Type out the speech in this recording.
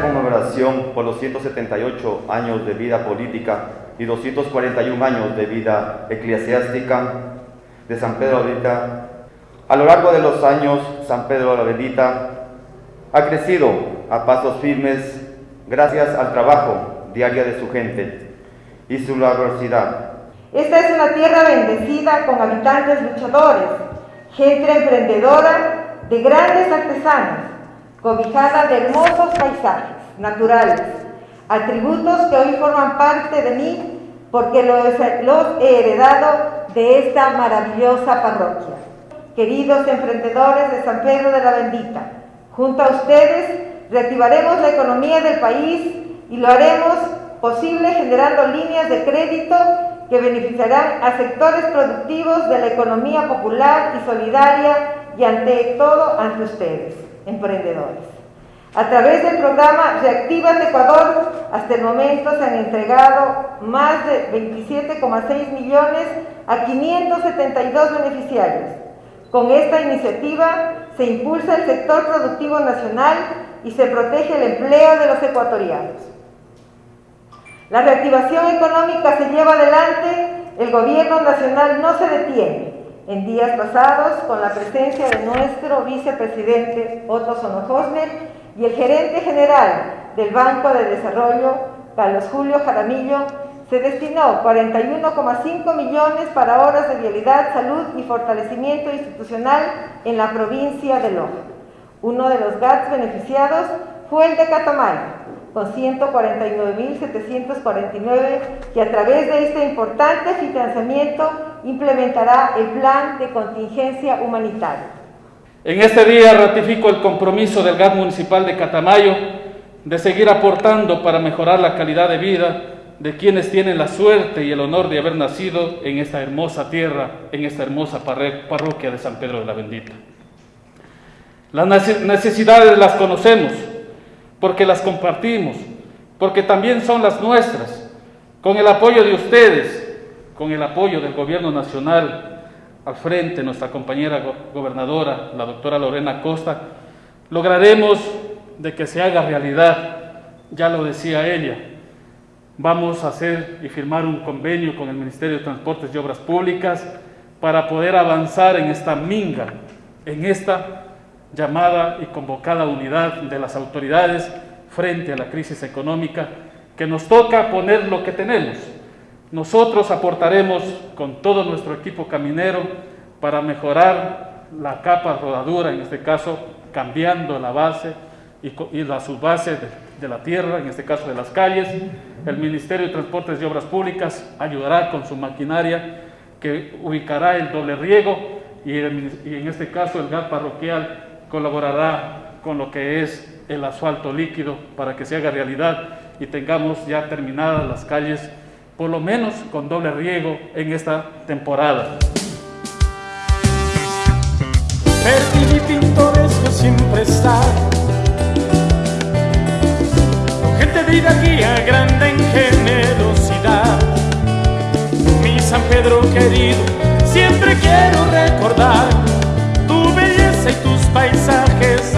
conmemoración por los 178 años de vida política y 241 años de vida eclesiástica de San Pedro Bendita, a lo largo de los años San Pedro la Bendita ha crecido a pasos firmes gracias al trabajo diario de su gente y su laboriosidad. Esta es una tierra bendecida con habitantes luchadores, gente emprendedora de grandes artesanos, cobijada de hermosos paisajes naturales, atributos que hoy forman parte de mí porque los, he heredado de esta maravillosa parroquia. Queridos emprendedores de San Pedro de la Bendita, junto a ustedes reactivaremos la economía del país y lo haremos posible generando líneas de crédito que beneficiarán a sectores productivos de la economía popular y solidaria y ante todo ante ustedes, emprendedores. A través del programa Reactiva Ecuador, hasta el momento se han entregado más de 27,6 millones a 572 beneficiarios. Con esta iniciativa se impulsa el sector productivo nacional y se protege el empleo de los ecuatorianos. La reactivación económica se lleva adelante, el gobierno nacional no se detiene. En días pasados, con la presencia de nuestro vicepresidente Otto Sonojosner y el gerente general del Banco de Desarrollo, Carlos Julio Jaramillo, se destinó 41,5 millones para horas de vialidad, salud y fortalecimiento institucional en la provincia de Loja. Uno de los GATS beneficiados fue el de Catamayo, con 149.749 que a través de este importante financiamiento implementará el plan de contingencia humanitaria. En este día ratifico el compromiso del GAT municipal de Catamayo de seguir aportando para mejorar la calidad de vida de quienes tienen la suerte y el honor de haber nacido en esta hermosa tierra, en esta hermosa parroquia de San Pedro de la Bendita. Las necesidades las conocemos, porque las compartimos, porque también son las nuestras, con el apoyo de ustedes, con el apoyo del gobierno nacional al frente, nuestra compañera gobernadora, la doctora Lorena Costa, lograremos de que se haga realidad, ya lo decía ella, vamos a hacer y firmar un convenio con el Ministerio de Transportes y Obras Públicas para poder avanzar en esta minga, en esta llamada y convocada unidad de las autoridades frente a la crisis económica que nos toca poner lo que tenemos. Nosotros aportaremos con todo nuestro equipo caminero para mejorar la capa rodadura, en este caso cambiando la base y, la subbase de, de la tierra, en este caso de las calles. El Ministerio de Transportes y Obras Públicas ayudará con su maquinaria que ubicará el doble riego y, y en este caso el gas parroquial colaborará con lo que es el asfalto líquido para que se haga realidad y tengamos ya terminadas las calles, por lo menos con doble riego en esta temporada. Verde y pintoresco siempre está, con gente de hidalguía grande en generosidad. Mi San Pedro querido, siempre quiero recordar tu belleza y tus paisajes